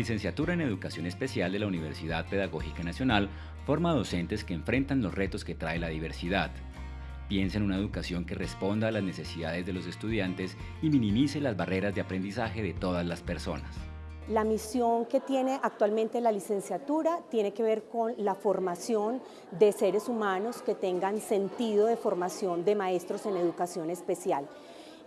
Licenciatura en Educación Especial de la Universidad Pedagógica Nacional forma docentes que enfrentan los retos que trae la diversidad. Piensa en una educación que responda a las necesidades de los estudiantes y minimice las barreras de aprendizaje de todas las personas. La misión que tiene actualmente la licenciatura tiene que ver con la formación de seres humanos que tengan sentido de formación de maestros en educación especial.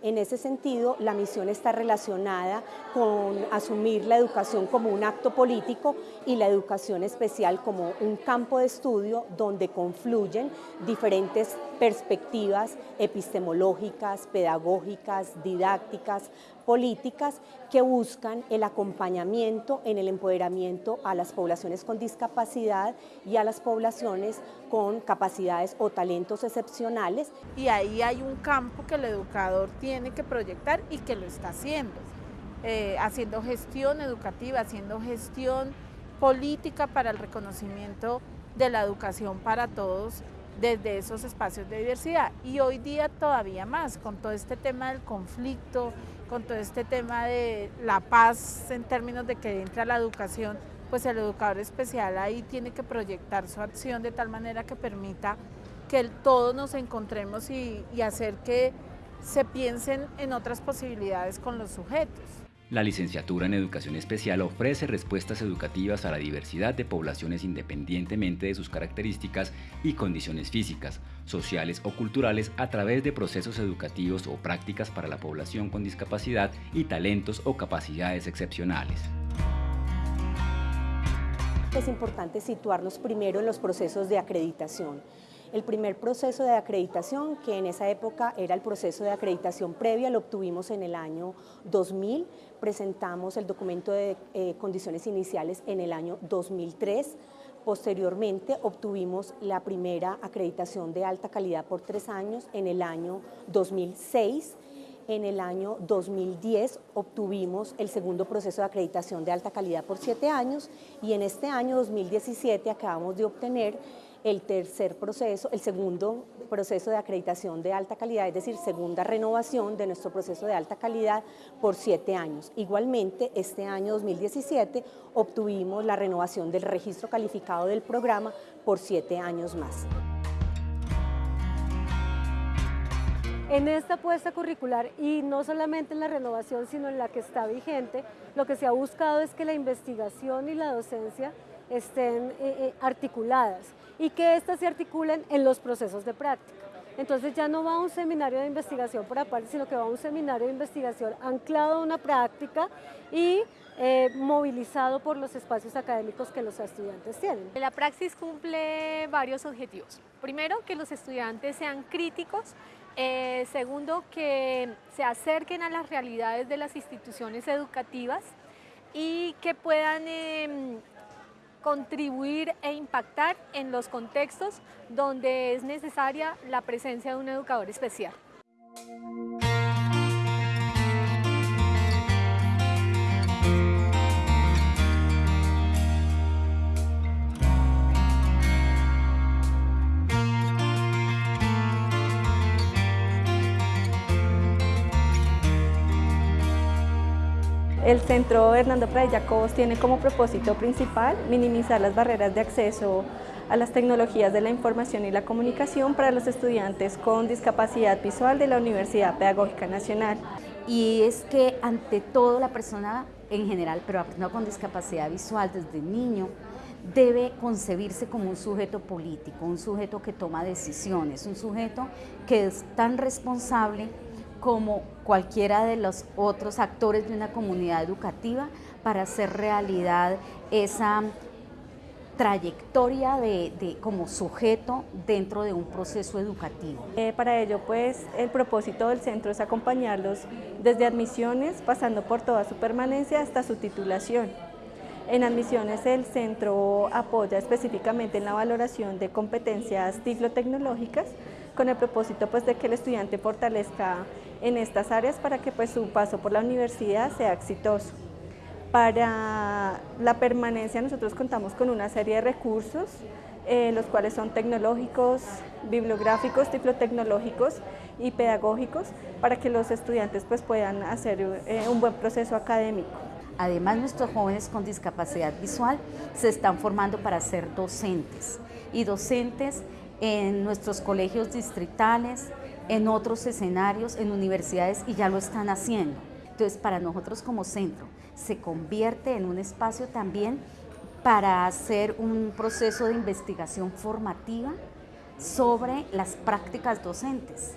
En ese sentido, la misión está relacionada con asumir la educación como un acto político y la educación especial como un campo de estudio donde confluyen diferentes perspectivas epistemológicas, pedagógicas, didácticas, políticas que buscan el acompañamiento en el empoderamiento a las poblaciones con discapacidad y a las poblaciones con capacidades o talentos excepcionales. Y ahí hay un campo que el educador tiene que proyectar y que lo está haciendo, eh, haciendo gestión educativa, haciendo gestión política para el reconocimiento de la educación para todos desde esos espacios de diversidad. Y hoy día todavía más, con todo este tema del conflicto, con todo este tema de la paz en términos de que entra la educación, pues el educador especial ahí tiene que proyectar su acción de tal manera que permita que todos nos encontremos y hacer que se piensen en otras posibilidades con los sujetos. La licenciatura en Educación Especial ofrece respuestas educativas a la diversidad de poblaciones independientemente de sus características y condiciones físicas, sociales o culturales a través de procesos educativos o prácticas para la población con discapacidad y talentos o capacidades excepcionales. Es importante situarnos primero en los procesos de acreditación. El primer proceso de acreditación, que en esa época era el proceso de acreditación previa, lo obtuvimos en el año 2000, presentamos el documento de eh, condiciones iniciales en el año 2003, Posteriormente obtuvimos la primera acreditación de alta calidad por tres años en el año 2006. En el año 2010 obtuvimos el segundo proceso de acreditación de alta calidad por siete años. Y en este año 2017 acabamos de obtener el tercer proceso, el segundo proceso de acreditación de alta calidad, es decir, segunda renovación de nuestro proceso de alta calidad por siete años. Igualmente, este año 2017 obtuvimos la renovación del registro calificado del programa por siete años más. En esta apuesta curricular y no solamente en la renovación, sino en la que está vigente, lo que se ha buscado es que la investigación y la docencia estén eh, eh, articuladas y que éstas se articulen en los procesos de práctica. Entonces ya no va a un seminario de investigación por aparte, sino que va a un seminario de investigación anclado a una práctica y eh, movilizado por los espacios académicos que los estudiantes tienen. La praxis cumple varios objetivos. Primero, que los estudiantes sean críticos. segundo, que se acerquen a las realidades de las instituciones educativas y que puedan em, contribuir e impactar en los contextos donde es necesaria la presencia de un educador especial. El Centro Hernando Pradilla Cobos tiene como propósito principal minimizar las barreras de acceso a las tecnologías de la información y la comunicación para los estudiantes con discapacidad visual de la Universidad Pedagógica Nacional. Y es que ante todo la persona en general, pero persona con discapacidad visual desde niño, debe concebirse como un sujeto político, un sujeto que toma decisiones, un sujeto que es tan responsable como cualquiera de los otros actores de una comunidad educativa para hacer realidad esa trayectoria de, como sujeto dentro de un proceso educativo. Eh, para ello, pues, el propósito del centro es acompañarlos desde admisiones, pasando por toda su permanencia hasta su titulación. En admisiones el centro apoya específicamente en la valoración de competencias tecnológicas con el propósito pues, de que el estudiante fortalezca en estas áreas para que pues, su paso por la universidad sea exitoso. Para la permanencia nosotros contamos con una serie de recursos, eh, los cuales son tecnológicos, bibliográficos, tiflotecnológicos y pedagógicos, para que los estudiantes pues, puedan hacer eh, un buen proceso académico. Además, nuestros jóvenes con discapacidad visual se están formando para ser docentes y docentes en nuestros colegios distritales, en otros escenarios, en universidades y ya lo están haciendo. Entonces, para nosotros como centro, se convierte en un espacio también para hacer un proceso de investigación formativa sobre las prácticas docentes.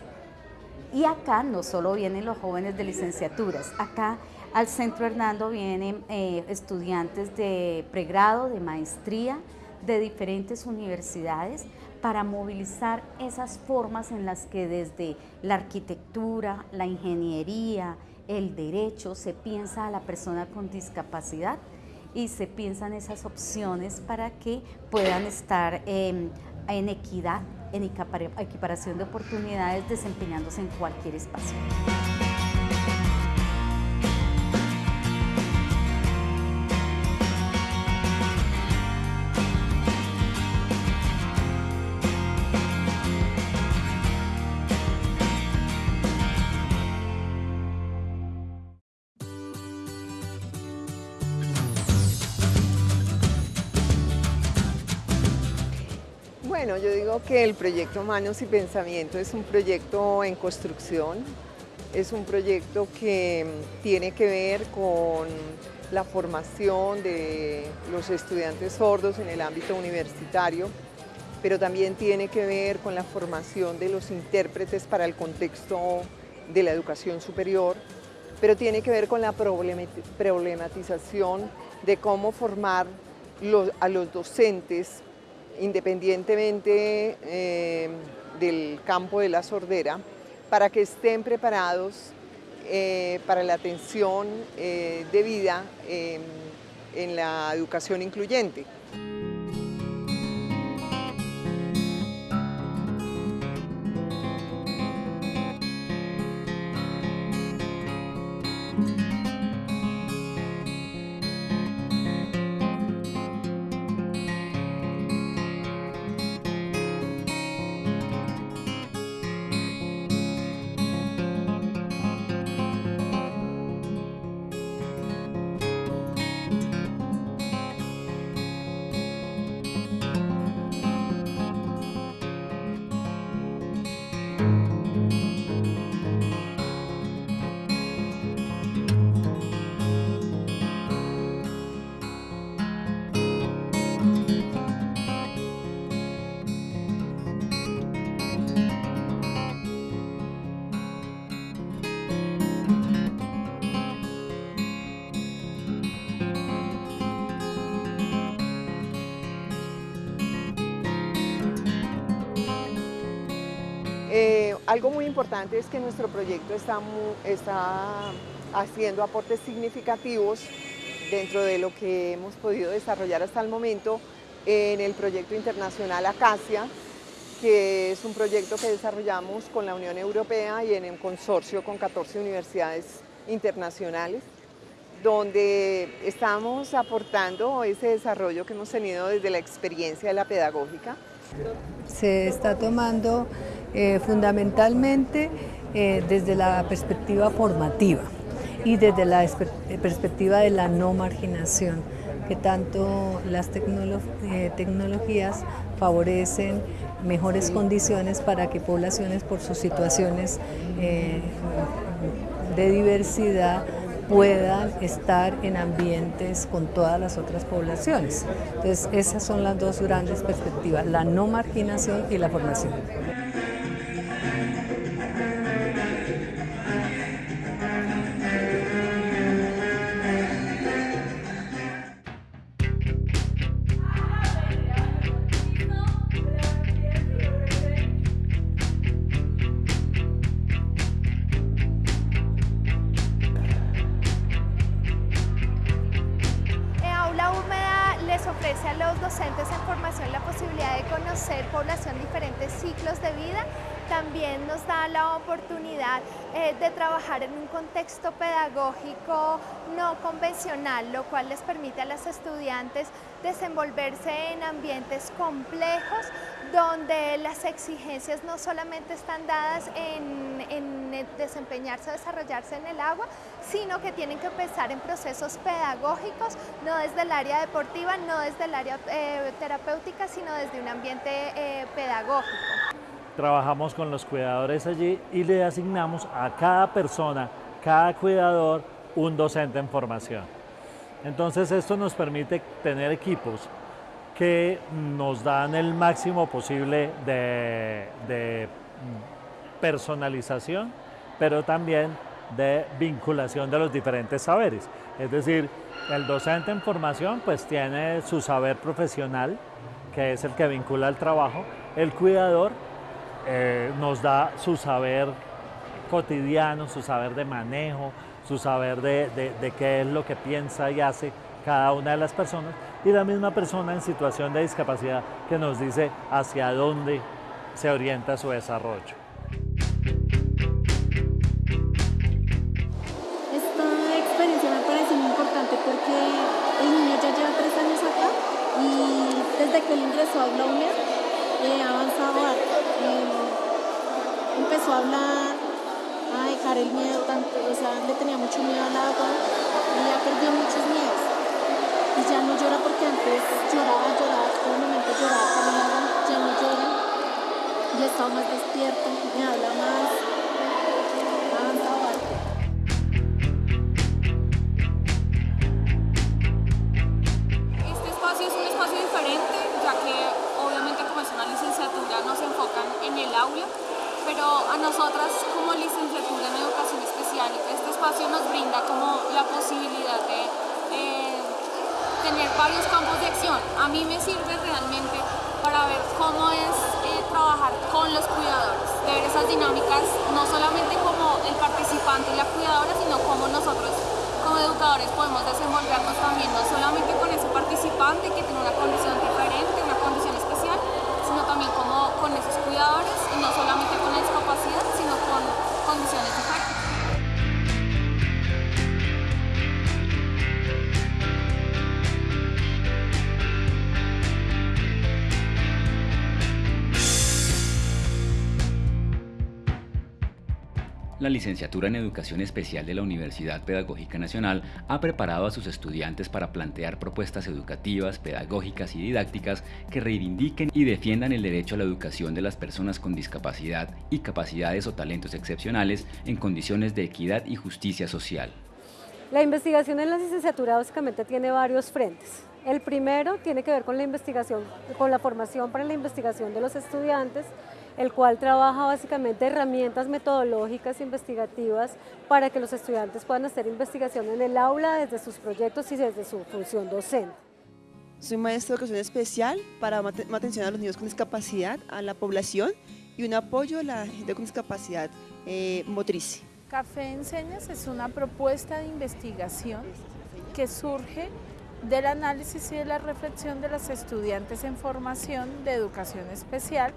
Y acá no solo vienen los jóvenes de licenciaturas, acá al Centro Hernando vienen eh, estudiantes de pregrado, de maestría, de diferentes universidades para movilizar esas formas en las que desde la arquitectura, la ingeniería, el derecho se piensa a la persona con discapacidad y se piensan esas opciones para que puedan estar em, en equidad, en equiparación de oportunidades desempeñándose en cualquier espacio. Que el proyecto Manos y Pensamiento es un proyecto en construcción, es un proyecto que tiene que ver con la formación de los estudiantes sordos en el ámbito universitario, pero también tiene que ver con la formación de los intérpretes para el contexto de la educación superior, pero tiene que ver con la problematización de cómo formar a los docentes independientemente eh, del campo de la sordera, para que estén preparados eh, para la atención eh, debida en la educación incluyente. Algo muy importante es que nuestro proyecto está, está haciendo aportes significativos dentro de lo que hemos podido desarrollar hasta el momento en el proyecto internacional Acacia, que es un proyecto que desarrollamos con la Unión Europea y en un consorcio con 14 universidades internacionales, donde estamos aportando ese desarrollo que hemos tenido desde la experiencia de la pedagógica. Se está tomando eh, fundamentalmente eh, desde la perspectiva formativa y desde la perspectiva de la no marginación, que tanto las eh, tecnologías favorecen mejores condiciones para que poblaciones por sus situaciones de diversidad puedan estar en ambientes con todas las otras poblaciones. Entonces, esas son las dos grandes perspectivas, la no marginación y la formación. Pedagógico no convencional, lo cual les permite a los estudiantes desenvolverse en ambientes complejos donde las exigencias no solamente están dadas en, desempeñarse o desarrollarse en el agua, sino que tienen que empezar en procesos pedagógicos, no desde el área deportiva, no desde el área eh, terapéutica, sino desde un ambiente eh, pedagógico. Trabajamos con los cuidadores allí y le asignamos a cada persona, cada cuidador, un docente en formación. Entonces esto nos permite tener equipos que nos dan el máximo posible de, personalización, pero también de vinculación de los diferentes saberes. Es decir, el docente en formación pues tiene su saber profesional, que es el que vincula el trabajo. El cuidador eh, nos da su saber cotidiano, su saber de manejo, su saber de qué es lo que piensa y hace cada una de las personas y la misma persona en situación de discapacidad que nos dice hacia dónde se orienta su desarrollo. Esta experiencia me parece muy importante porque el niño ya lleva tres años acá y desde que él ingresó a Aula eh, ha avanzado eh, empezó a hablar, el miedo, tanto, o sea, le tenía mucho miedo al agua y ha perdido muchos miedos. Y ya no llora porque antes lloraba, lloraba, momento lloraba caminaba, ya no llora, ya está más despierto, me habla más, Este espacio es un espacio diferente, ya que obviamente como es una licenciatura nos enfocan en el aula, pero a nosotras como licenciatura en educación especial, este espacio nos brinda como la posibilidad de tener varios campos de acción. A mí me sirve realmente para ver cómo es eh, trabajar con los cuidadores, ver esas dinámicas, no solamente como el participante y la cuidadora, sino cómo nosotros como educadores podemos desenvolvernos también, no solamente con ese participante que tiene una condición diferente, una condición especial, sino también como con esos cuidadores y no solamente con condiciones La licenciatura en Educación Especial de la Universidad Pedagógica Nacional ha preparado a sus estudiantes para plantear propuestas educativas, pedagógicas y didácticas que reivindiquen y defiendan el derecho a la educación de las personas con discapacidad y capacidades o talentos excepcionales en condiciones de equidad y justicia social. La investigación en la licenciatura básicamente tiene varios frentes. El primero tiene que ver con la investigación, con la formación para la investigación de los estudiantes, el cual trabaja básicamente herramientas metodológicas e investigativas para que los estudiantes puedan hacer investigación en el aula desde sus proyectos y desde su función docente. Soy maestra de educación especial para atención a los niños con discapacidad, a la población y un apoyo a la gente con discapacidad eh, motriz. Café Enseñas es una propuesta de investigación que surge del análisis y de la reflexión de las estudiantes en formación de educación especial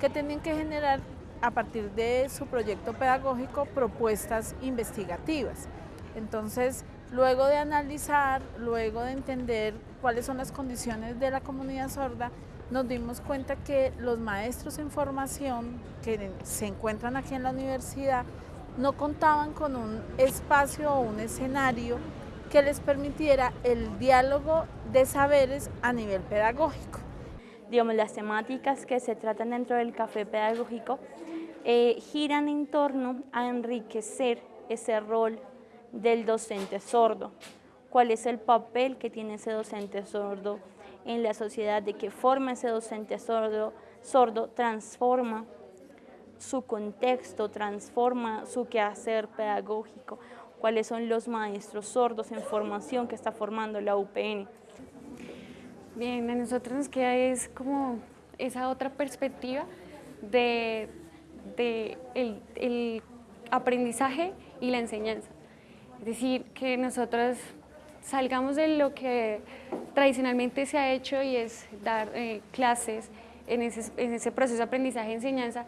que tienen que generar a partir de su proyecto pedagógico propuestas investigativas. Entonces, luego de analizar, luego de entender cuáles son las condiciones de la comunidad sorda, nos dimos cuenta que los maestros en formación que se encuentran aquí en la universidad no contaban con un espacio o un escenario que les permitiera el diálogo de saberes a nivel pedagógico digamos, las temáticas que se tratan dentro del café pedagógico eh, giran en torno a enriquecer ese rol del docente sordo. ¿Cuál es el papel que tiene ese docente sordo en la sociedad? ¿De qué forma ese docente sordo, sordo transforma su contexto, transforma su quehacer pedagógico? ¿Cuáles son los maestros sordos en formación que está formando la UPN? Bien, a nosotros nos queda es como esa otra perspectiva de, el, aprendizaje y la enseñanza. Es decir, que nosotros salgamos de lo que tradicionalmente se ha hecho y es dar eh, clases en ese, en ese proceso de aprendizaje y enseñanza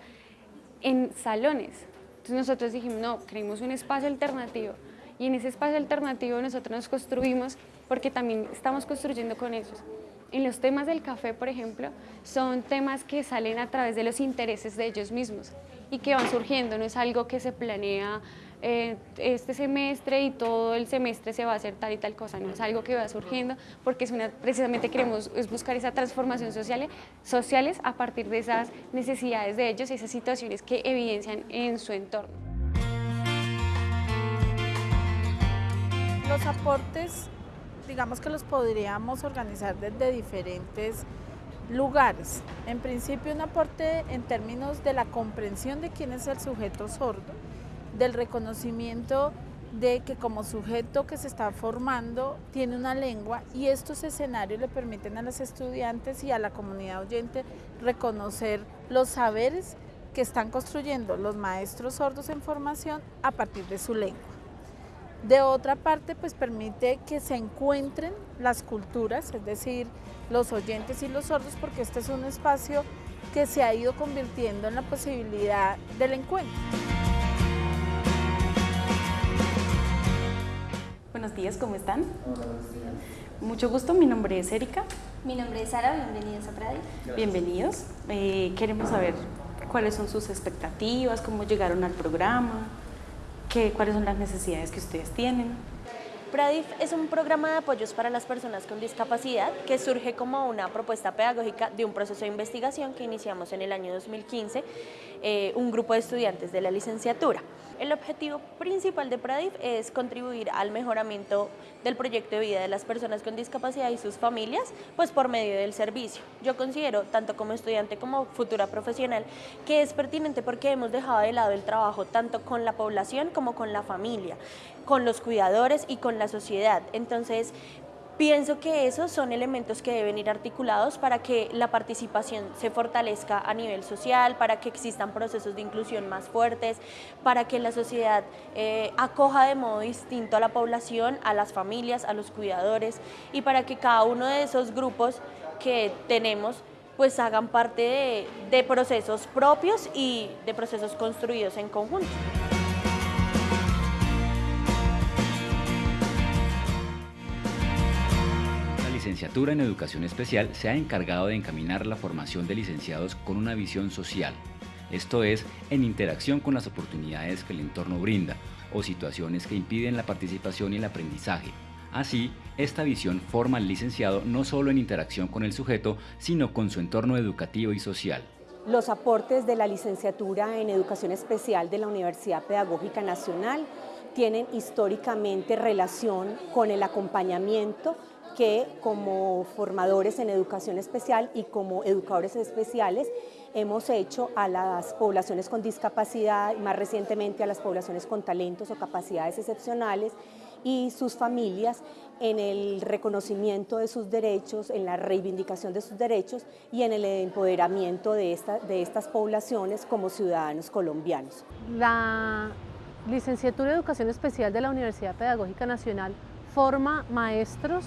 en salones. Entonces nosotros dijimos, no, creemos un espacio alternativo y en ese espacio alternativo nosotros nos construimos porque también estamos construyendo con ellos. En los temas del café, por ejemplo, son temas que salen a través de los intereses de ellos mismos y que van surgiendo, no es algo que se planea eh, este semestre y todo el semestre se va a hacer tal y tal cosa, no es algo que va surgiendo porque es una, precisamente queremos es buscar esa transformación social, sociales a partir de esas necesidades de ellos y esas situaciones que evidencian en su entorno. Los aportes, digamos que los podríamos organizar desde diferentes lugares. En principio un aporte en términos de la comprensión de quién es el sujeto sordo, del reconocimiento de que como sujeto que se está formando tiene una lengua y estos escenarios le permiten a los estudiantes y a la comunidad oyente reconocer los saberes que están construyendo los maestros sordos en formación a partir de su lengua. De otra parte, pues permite que se encuentren las culturas, es decir, los oyentes y los sordos, porque este es un espacio que se ha ido convirtiendo en la posibilidad del encuentro. Buenos días, ¿cómo están? Mucho gusto, mi nombre es Erika. Mi nombre es Sara, bienvenidos a Pradi. Bienvenidos. Eh, queremos saber cuáles son sus expectativas, cómo llegaron al programa, qué, cuáles son las necesidades que ustedes tienen. Pradif es un programa de apoyos para las personas con discapacidad que surge como una propuesta pedagógica de un proceso de investigación que iniciamos en el año 2015, eh, un grupo de estudiantes de la licenciatura. El objetivo principal de Pradif es contribuir al mejoramiento del proyecto de vida de las personas con discapacidad y sus familias, pues por medio del servicio. Yo considero, tanto como estudiante como futura profesional, que es pertinente porque hemos dejado de lado el trabajo tanto con la población como con la familia, con los cuidadores y con la sociedad. Entonces, Pienso que esos son elementos que deben ir articulados para que la participación se fortalezca a nivel social, para que existan procesos de inclusión más fuertes, para que la sociedad eh, acoja de modo distinto a la población, a las familias, a los cuidadores y para que cada uno de esos grupos que tenemos pues hagan parte de, de procesos propios y de procesos construidos en conjunto. Licenciatura en Educación Especial se ha encargado de encaminar la formación de licenciados con una visión social, esto es, en interacción con las oportunidades que el entorno brinda o situaciones que impiden la participación y el aprendizaje. Así, esta visión forma al licenciado no solo en interacción con el sujeto, sino con su entorno educativo y social. Los aportes de la licenciatura en Educación Especial de la Universidad Pedagógica Nacional tienen históricamente relación con el acompañamiento que como formadores en educación especial y como educadores especiales hemos hecho a las poblaciones con discapacidad y más recientemente a las poblaciones con talentos o capacidades excepcionales y sus familias en el reconocimiento de sus derechos, en la reivindicación de sus derechos y en el empoderamiento de, de estas poblaciones como ciudadanos colombianos. La licenciatura de Educación Especial de la Universidad Pedagógica Nacional forma maestros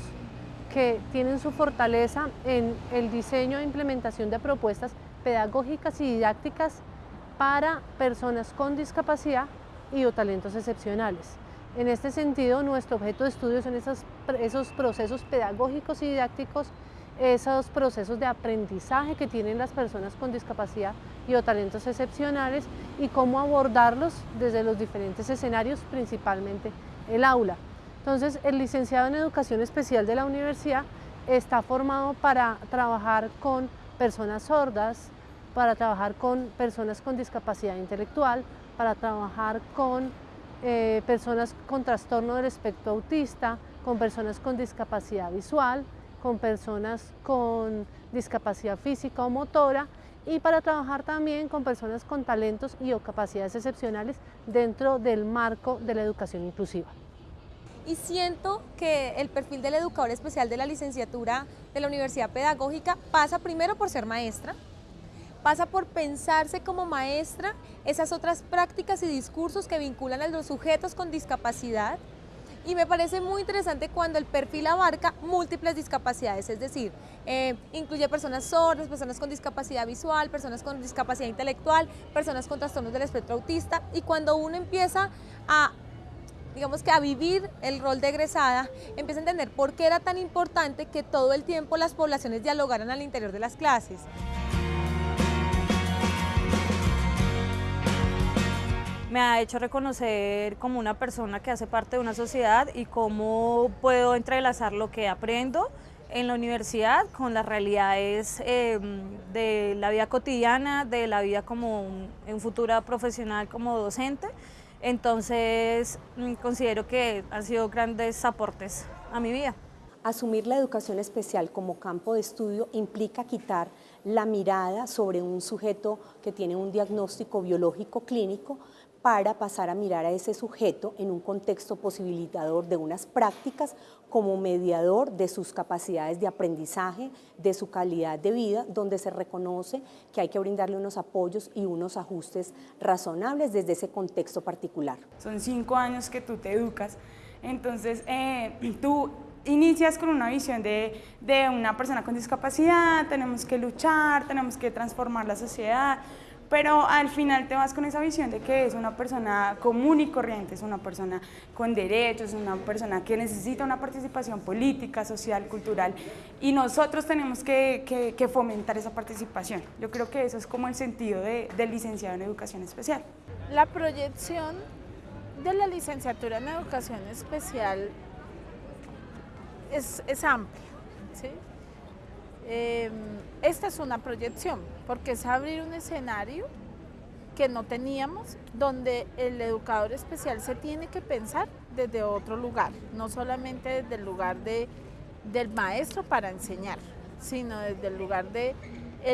que tienen su fortaleza en el diseño e implementación de propuestas pedagógicas y didácticas para personas con discapacidad y o talentos excepcionales. En este sentido, nuestro objeto de estudio son esos, esos procesos pedagógicos y didácticos, esos procesos de aprendizaje que tienen las personas con discapacidad y o talentos excepcionales y cómo abordarlos desde los diferentes escenarios, principalmente el aula. Entonces, el licenciado en Educación Especial de la universidad está formado para trabajar con personas sordas, para trabajar con personas con discapacidad intelectual, para trabajar con eh, personas con trastorno del espectro autista, con personas con discapacidad visual, con personas con discapacidad física o motora y para trabajar también con personas con talentos y o capacidades excepcionales dentro del marco de la educación inclusiva y siento que el perfil del educador especial de la licenciatura de la Universidad Pedagógica pasa primero por ser maestra, pasa por pensarse como maestra esas otras prácticas y discursos que vinculan a los sujetos con discapacidad Y me parece muy interesante cuando el perfil abarca múltiples discapacidades, es decir, eh, incluye personas sordas, personas con discapacidad visual, personas con discapacidad intelectual, personas con trastornos del espectro autista. Y cuando uno empieza a digamos que a vivir el rol de egresada, empieza a entender por qué era tan importante que todo el tiempo las poblaciones dialogaran al interior de las clases. me ha hecho reconocer como una persona que hace parte de una sociedad y cómo puedo entrelazar lo que aprendo en la universidad con las realidades em, de la vida cotidiana, de la vida como en futura profesional como docente. Entonces, mm, considero que han sido grandes aportes a mi vida. Asumir la educación especial como campo de estudio implica quitar la mirada sobre un sujeto que tiene un diagnóstico biológico clínico para pasar a mirar a ese sujeto en un contexto posibilitador de unas prácticas como mediador de sus capacidades de aprendizaje, de su calidad de vida, donde se reconoce que hay que brindarle unos apoyos y unos ajustes razonables desde ese contexto particular. Son cinco años que tú te educas, entonces eh, tú inicias con una visión de, de una persona con discapacidad, tenemos que luchar, tenemos que transformar la sociedad, pero al final te vas con esa visión de que es una persona común y corriente, es una persona con derechos, es una persona que necesita una participación política, social, cultural, y nosotros tenemos que, fomentar esa participación. Yo creo que eso es como el sentido de, del licenciado en educación especial. La proyección de la licenciatura en educación especial es, es amplia, ¿sí? Em, esta es una proyección, porque es abrir un escenario que no teníamos, donde el educador especial se tiene que pensar desde otro lugar, no solamente desde el lugar de, del maestro para enseñar, sino desde el lugar de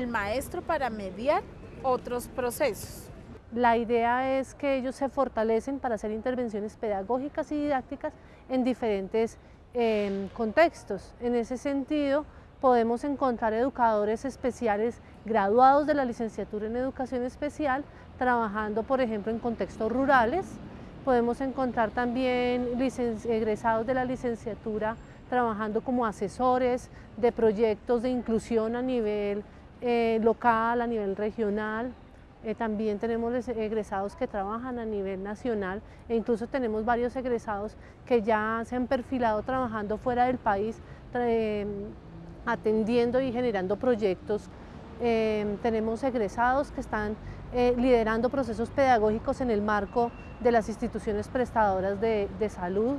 maestro para mediar otros procesos. La idea es que ellos se fortalecen para hacer intervenciones pedagógicas y didácticas en diferentes em, contextos. En ese sentido, podemos encontrar educadores especiales graduados de la licenciatura en educación especial trabajando, por ejemplo, en contextos rurales. Podemos encontrar también egresados de la licenciatura trabajando como asesores de proyectos de inclusión a nivel eh, local, a nivel regional. Eh, también tenemos egresados que trabajan a nivel nacional e incluso tenemos varios egresados que ya se han perfilado trabajando fuera del país atendiendo y generando proyectos. Em, tenemos egresados que están eh, liderando procesos pedagógicos en el marco de las instituciones prestadoras de, salud.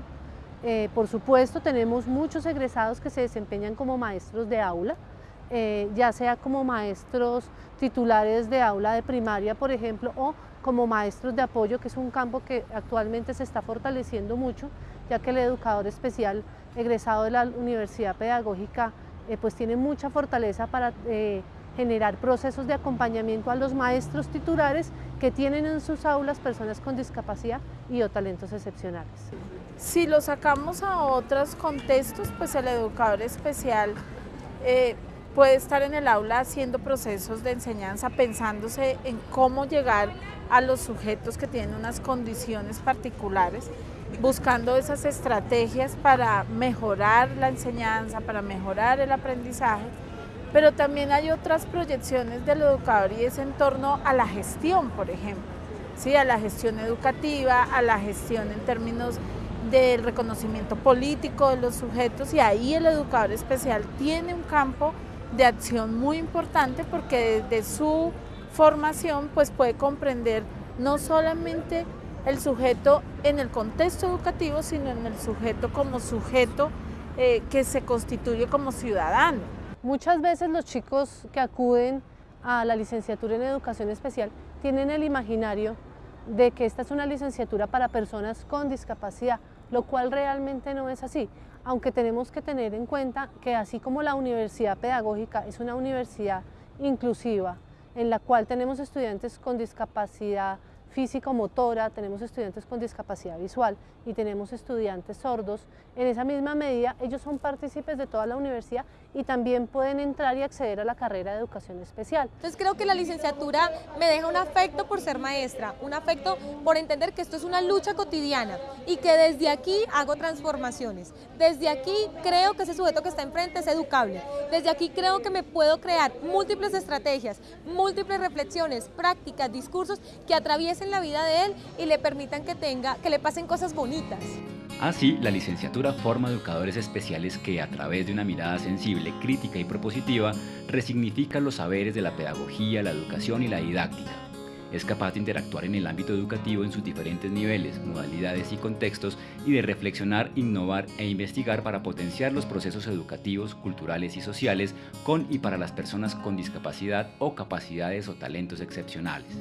Eh, por supuesto, tenemos muchos egresados que se desempeñan como maestros de aula, eh, ya sea como maestros titulares de aula de primaria, por ejemplo, o como maestros de apoyo, que es un campo que actualmente se está fortaleciendo mucho, ya que el educador especial egresado de la Universidad Pedagógica eh, pues tiene mucha fortaleza para eh, generar procesos de acompañamiento a los maestros titulares que tienen en sus aulas personas con discapacidad y o talentos excepcionales. Si lo sacamos a otros contextos, pues el educador especial eh, puede estar en el aula haciendo procesos de enseñanza, pensándose en cómo llegar a los sujetos que tienen unas condiciones particulares buscando esas estrategias para mejorar la enseñanza, para mejorar el aprendizaje, pero también hay otras proyecciones del educador y es en torno a la gestión, por ejemplo, ¿sí? a la gestión educativa, a la gestión en términos del reconocimiento político de los sujetos y ahí el educador especial tiene un campo de acción muy importante porque desde su formación pues puede comprender no solamente el sujeto en el contexto educativo, sino en el sujeto como sujeto eh, que se constituye como ciudadano. Muchas veces los chicos que acuden a la licenciatura en educación especial tienen el imaginario de que esta es una licenciatura para personas con discapacidad, lo cual realmente no es así, aunque tenemos que tener en cuenta que así como la universidad pedagógica es una universidad inclusiva, en la cual tenemos estudiantes con discapacidad físico-motora, tenemos estudiantes con discapacidad visual y tenemos estudiantes sordos, en esa misma medida ellos son partícipes de toda la universidad y también pueden entrar y acceder a la carrera de educación especial. Entonces creo que la licenciatura me deja un afecto por ser maestra, un afecto por entender que esto es una lucha cotidiana y que desde aquí hago transformaciones. Desde aquí creo que ese sujeto que está enfrente es educable. Desde aquí creo que me puedo crear múltiples estrategias, múltiples reflexiones, prácticas, discursos que atraviesen la vida de él y le permitan que tenga, que le pasen cosas bonitas. Así, la licenciatura forma educadores especiales que, a través de una mirada sensible, crítica y propositiva, resignifican los saberes de la pedagogía, la educación y la didáctica. Es capaz de interactuar en el ámbito educativo en sus diferentes niveles, modalidades y contextos y de reflexionar, innovar e investigar para potenciar los procesos educativos, culturales y sociales con y para las personas con discapacidad o capacidades o talentos excepcionales.